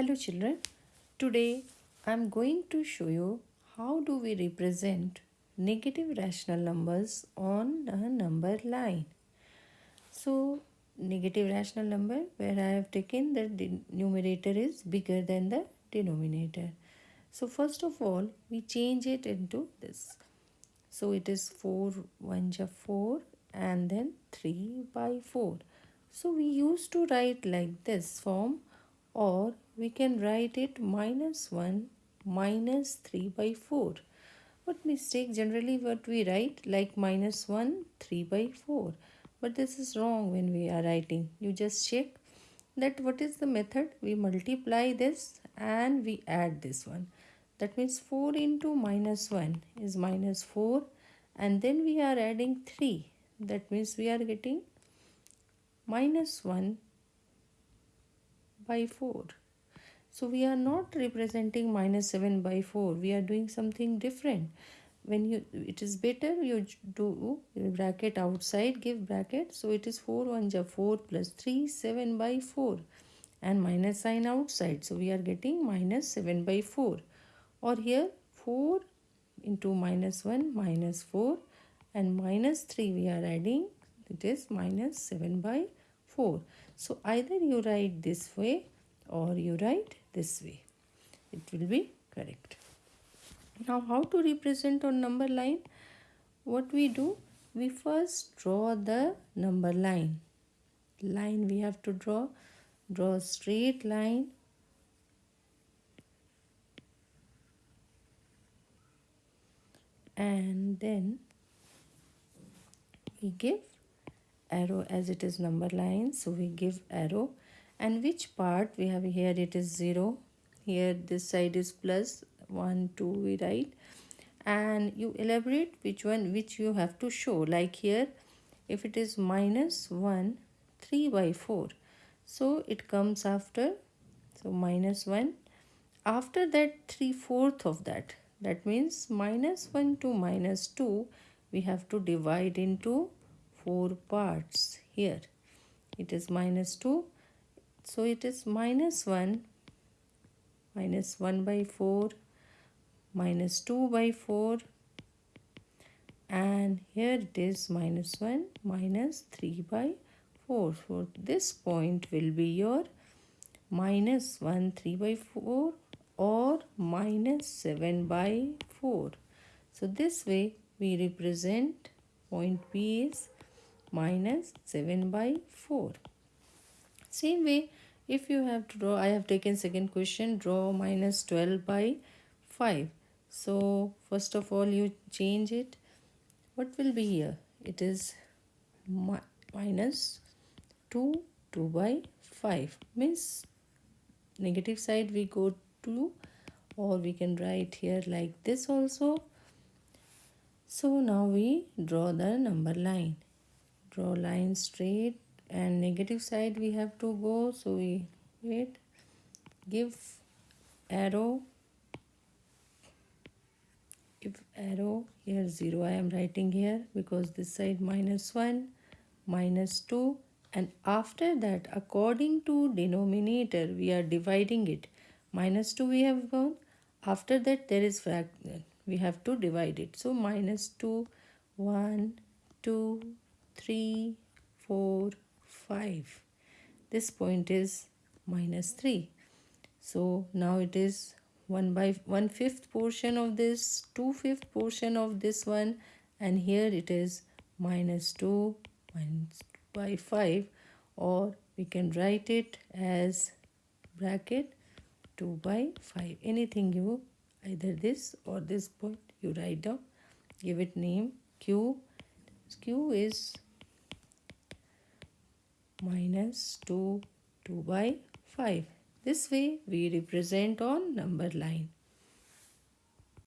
Hello children. Today I am going to show you how do we represent negative rational numbers on a number line. So negative rational number where I have taken the numerator is bigger than the denominator. So first of all we change it into this. So it is 4 1 4 and then 3 by 4. So we used to write like this form or we can write it minus 1 minus 3 by 4. What mistake generally what we write like minus 1 3 by 4 but this is wrong when we are writing. You just check that what is the method we multiply this and we add this one. That means 4 into minus 1 is minus 4 and then we are adding 3. That means we are getting minus 1 by 4. So we are not representing minus 7 by 4. We are doing something different. When you it is better you do bracket outside give bracket. So it is 4 1 ja 4 plus 3 7 by 4 and minus sign outside. So we are getting minus 7 by 4 or here 4 into minus 1 minus 4 and minus 3 we are adding it is minus 7 by 4. So either you write this way or you write this way. It will be correct. Now how to represent on number line? What we do? We first draw the number line. Line we have to draw. Draw a straight line. And then we give arrow as it is number line. So we give arrow. And which part we have here? It is 0 here this side is plus 1 2 we write. And you elaborate which one which you have to show. Like here if it is minus 1 3 by 4 so it comes after so minus 1 after that 3 fourth of that. That means minus 1 to minus 2 we have to divide into four parts here. It is minus 2 so it is minus 1 minus 1 by 4 minus 2 by 4 and here it is minus 1 minus 3 by 4 so this point will be your minus 1 3 by 4 or minus 7 by 4 so this way we represent point P is minus 7 by 4. Same way, if you have to draw, I have taken second question, draw minus 12 by 5. So, first of all, you change it. What will be here? It is mi minus 2, 2 by 5. Means negative side we go to or we can write here like this also. So, now we draw the number line draw line straight and negative side we have to go. So we wait give arrow. If arrow here 0 I am writing here because this side minus 1 minus 2 and after that according to denominator we are dividing it. Minus 2 we have gone. After that there is fraction we have to divide it. So minus 2 1 2 3, 4, 5. This point is minus 3. So now it is 1 by 1 fifth portion of this, 2 fifth portion of this one and here it is minus 2 minus by 5 or we can write it as bracket 2 by 5. Anything you either this or this point you write down give it name q q is minus 2 2 by 5. This way we represent on number line.